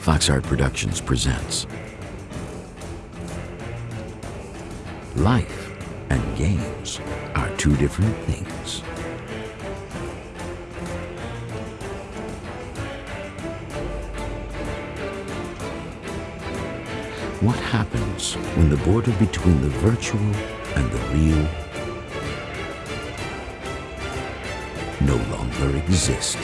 Fox Art Productions presents Life and games are two different things. What happens when the border between the virtual and the real no longer exist?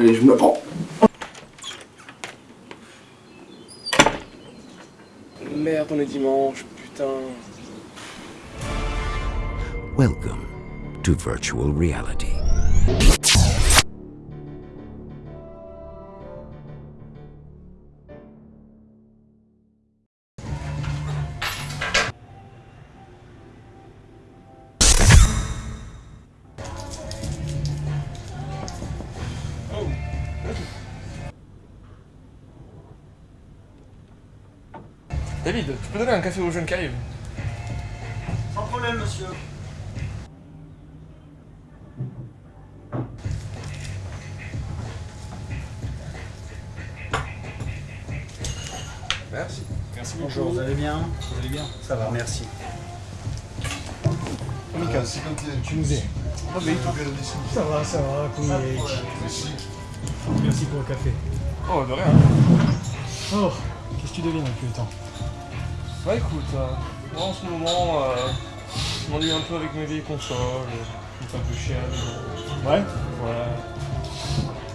Allez, je me prends. Merde, on est dimanche, putain. Welcome to virtual reality. David, tu peux donner un café aux jeunes qui arrivent Sans problème, monsieur. Merci. Merci Bonjour, vous allez bien? Vous allez bien? Ça va, merci. Mika, c'est quand tu nous es. Ah, mais... Ça va, ça va, comme Merci pour le café. Oh, de rien. Oh, qu'est-ce que tu deviens depuis le temps? Bah écoute, euh, moi en ce moment, euh, je m'ennuie un peu avec mes vieilles consoles. Fais un peu maison. Ouais Ouais.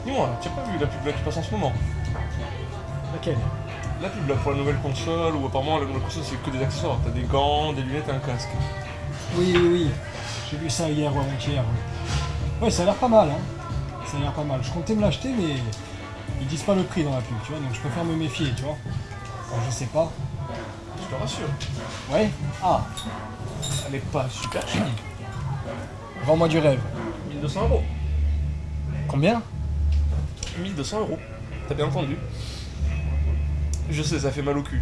Dis-moi, tu as pas vu la pub là qui passe en ce moment Laquelle? La pub là pour la nouvelle console, où apparemment la nouvelle console c'est que des accessoires. T'as des gants, des lunettes et un casque. Oui, oui, oui. J'ai vu ça hier ou avant-hier. Ouais, ça a l'air pas mal, hein. Ça a l'air pas mal. Je comptais me l'acheter, mais ils disent pas le prix dans la pub, tu vois, donc je préfère me méfier, tu vois. Alors, je sais pas. Je te rassure. Ouais Ah, Elle est pas super chère. vends-moi du rêve. 1200 euros. Combien? 1200 euros. T'as bien entendu Je sais, ça fait mal au cul.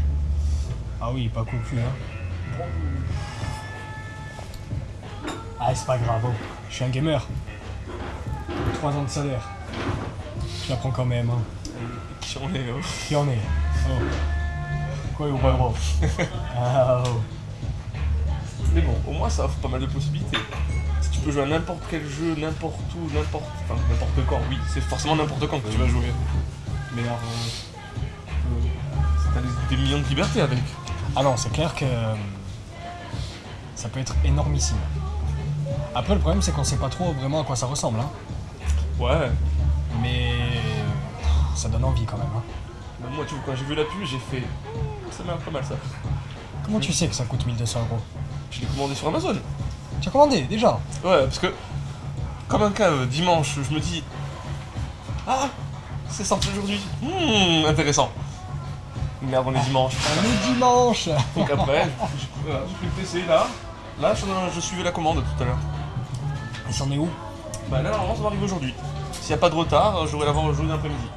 Ah oui, pas cocu, hein. Ah, c'est pas grave, oh. je suis un gamer. 3 ans de salaire. Je la prends quand même, hein. Qui en est, euh, Qui en est? Oh. Quoi. Mais bon, au moins ça offre pas mal de possibilités. Si tu peux jouer à n'importe quel jeu, n'importe où, n'importe. Enfin, n'importe quand, oui, c'est forcément n'importe quand que tu vas jouer. Mais alors. euh, euh, T'as des, des millions de libertés avec. Ah non, c'est clair que euh, ça peut être énormissime. Après, le problème, c'est qu'on sait pas trop vraiment à quoi ça ressemble, hein. Ouais. Mais ça donne envie quand même. Hein. Moi, tu vois, quand j'ai vu la pub, j'ai fait. Ça m'a pas mal ça. Comment tu sais que ça coûte 1200 euros? Je l'ai commandé sur Amazon. Tu as commandé déjà? Ouais, parce que. Comme un cas, euh, dimanche, je me dis. Ah C'est sorti aujourd'hui. Hmm, intéressant. Merde, on est dimanche. On est dimanche Donc après, j'ai pris le PC là. Là, je, je suivais la commande tout à l'heure. Et c'en est où? Bah là, normalement, ça va arriver aujourd'hui. S'il n'y a pas de retard, j'aurai l'avoir aujourd'hui d'après-midi.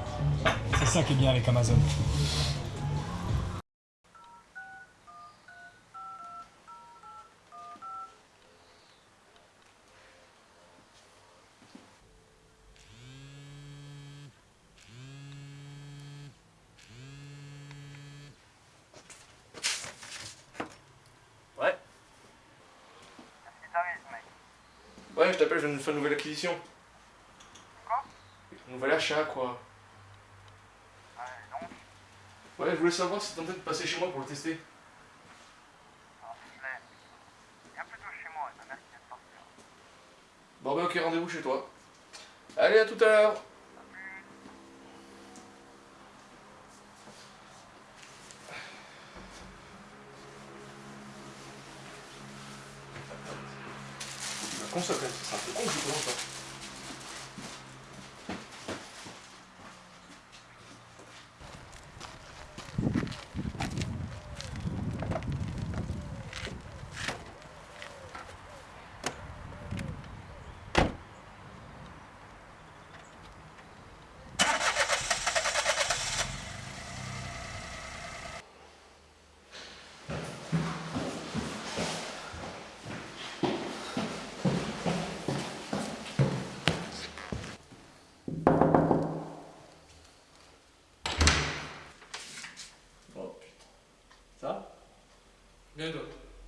C'est ça qui est bien avec Amazon. Ouais. Ouais, je t'appelle, je viens de faire une nouvelle acquisition. Quoi? Un nouvel achat, quoi. Ouais, donc, Ouais, je voulais savoir si t'es de passer chez moi pour le tester. Bon, bah, ok, rendez-vous chez toi. Allez, à tout à l'heure. La console, quand même,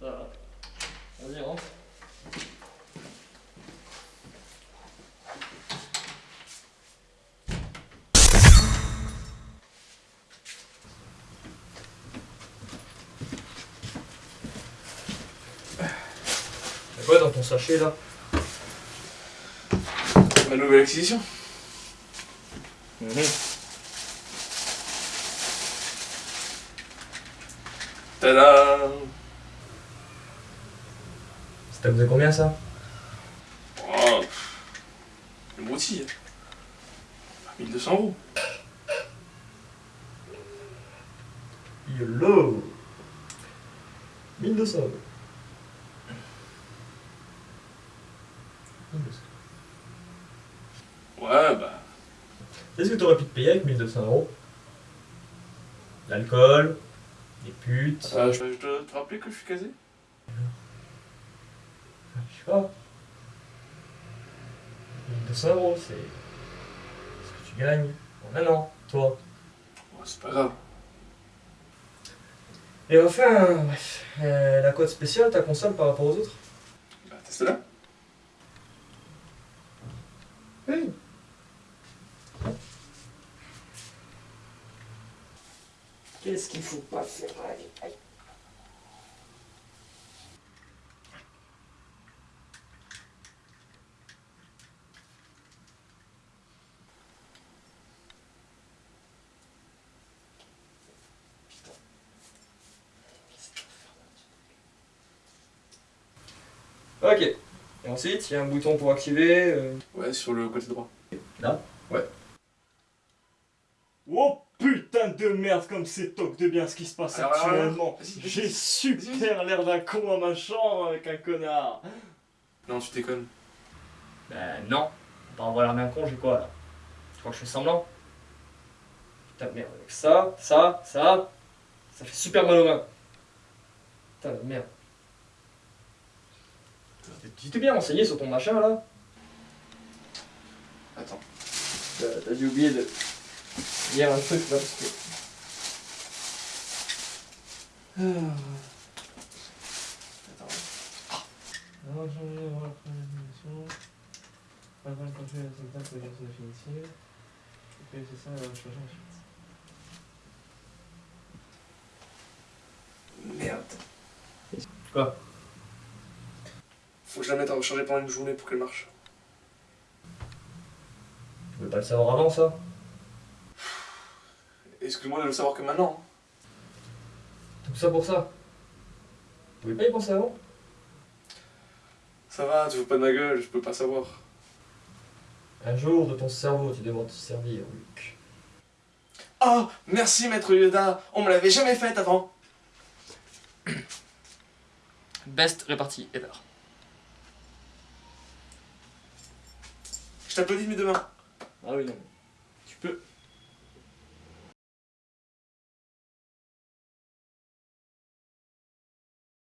Voilà. Vas-y, rentre. quoi dans ton sachet là Ma nouvelle acquisition. Tada ça coûté combien ça? Oh, Le broutille. 1200 euros. YOLO 1200 euros. 1200. Ouais, bah. Est-ce que t'aurais pu te payer avec 1200 euros? L'alcool, les putes, euh, je je dois te rappeler que je suis casé? Sais pas. 1200 euros, c'est ce que tu gagnes en un an, toi. C'est pas grave. Et enfin, bref, euh, la code spéciale, ta console par rapport aux autres Bah, teste là. Oui. Qu'est-ce qu'il faut pas faire? Allez, allez. Ok. Et ensuite, il y a un bouton pour activer. euh, Ouais, sur le côté droit. Oh putain de merde comme c'est toc de bien ce qui se passe Alors, alors, actuellement. vas-y, vas-y. J'ai super l'air d'un con à ma chambre avec un connard. Non, tu déconnes. Ben non, on va avoir l'air d'un con, j'ai quoi là? Tu crois que je fais semblant? Putain de merde, avec ça, ça, ça, ça fait super mal aux mains. Putain de merde. Tu t'es bien renseigné sur ton machin là Attends. T'as dû oublier de lire un truc là parce que. Attends. Avant de changer avant la première dimension, avant de contrôler la syntaxe de la version définitive, et puis c'est ça, on va changer ensuite. Merde. Quoi? Je la mette à recharger pendant une journée pour qu'elle marche. Tu pouvais pas le savoir avant ça? Excuse-moi de le savoir que maintenant. Tout ça pour ça? Tu pouvais pas y penser avant? Ça va, tu veux pas de ma gueule, je peux pas savoir. Un jour, de ton cerveau, tu devras te servir, Luc. Oh, merci maître Yoda, on me l'avait jamais faite avant. Best répartie ever. Je t'applaudis de mes deux mains. Ah oui, non. Tu peux.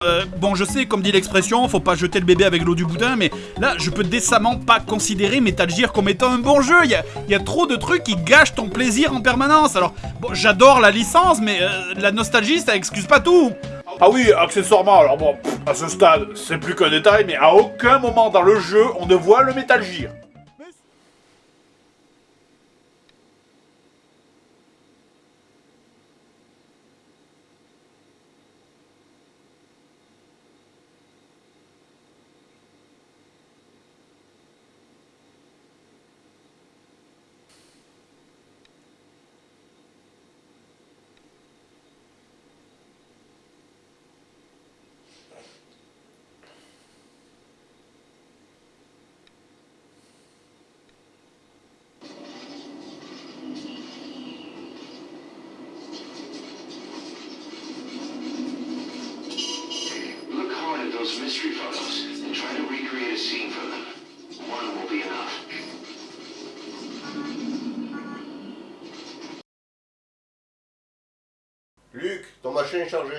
Euh, bon, je sais, comme dit l'expression, faut pas jeter le bébé avec l'eau du boudin, mais là, je peux décemment pas considérer Metal Gear comme étant un bon jeu. Il y a, il y a trop de trucs qui gâchent ton plaisir en permanence. Alors, bon, j'adore la licence, mais euh, la nostalgie, ça excuse pas tout. Ah oui, accessoirement, alors bon, pff, à ce stade, c'est plus qu'un détail, mais à aucun moment dans le jeu, on ne voit le Metal Gear. Luc, ton machin est chargé.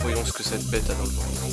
Voyons ce que cette bête a dans le ventre.